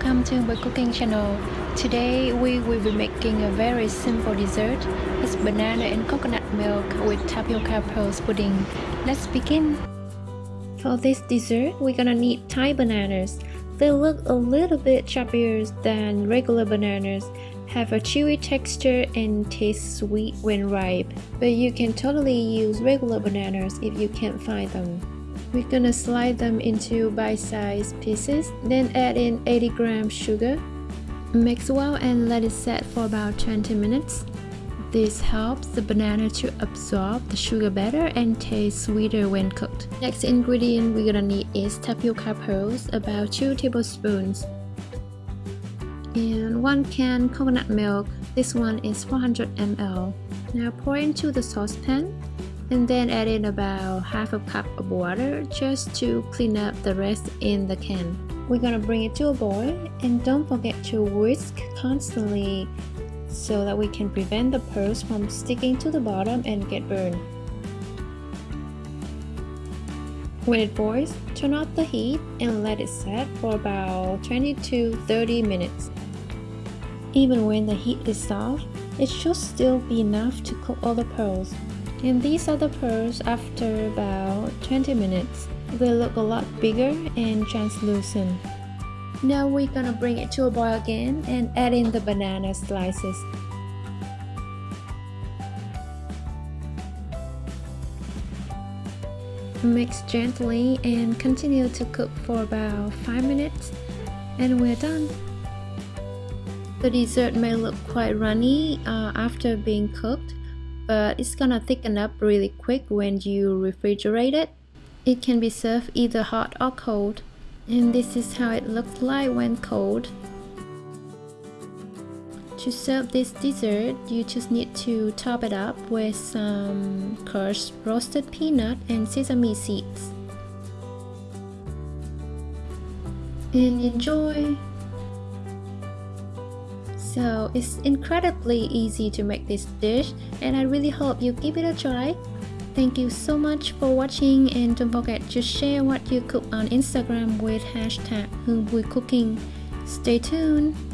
welcome to my cooking channel. Today we will be making a very simple dessert. It's banana and coconut milk with tapioca pearls pudding. Let's begin. For this dessert, we're gonna need Thai bananas. They look a little bit choppier than regular bananas, have a chewy texture and taste sweet when ripe. But you can totally use regular bananas if you can't find them. We're gonna slide them into bite-sized pieces, then add in 80 grams sugar. Mix well and let it set for about 20 minutes. This helps the banana to absorb the sugar better and taste sweeter when cooked. Next ingredient we're gonna need is tapioca pearls, about 2 tablespoons. And 1 can coconut milk, this one is 400 ml. Now pour into the saucepan and then add in about half a cup of water just to clean up the rest in the can. We're gonna bring it to a boil and don't forget to whisk constantly so that we can prevent the pearls from sticking to the bottom and get burned. When it boils, turn off the heat and let it set for about 20 to 30 minutes. Even when the heat is off, it should still be enough to cook all the pearls. And these are the pearls after about 20 minutes. They look a lot bigger and translucent. Now we're gonna bring it to a boil again and add in the banana slices. Mix gently and continue to cook for about 5 minutes and we're done. The dessert may look quite runny uh, after being cooked, but it's gonna thicken up really quick when you refrigerate it. It can be served either hot or cold. And this is how it looks like when cold. To serve this dessert, you just need to top it up with some crushed roasted peanut and sesame seeds. And enjoy! So it's incredibly easy to make this dish and I really hope you give it a try. Thank you so much for watching and don't forget to share what you cook on Instagram with hashtag Cooking. Stay tuned!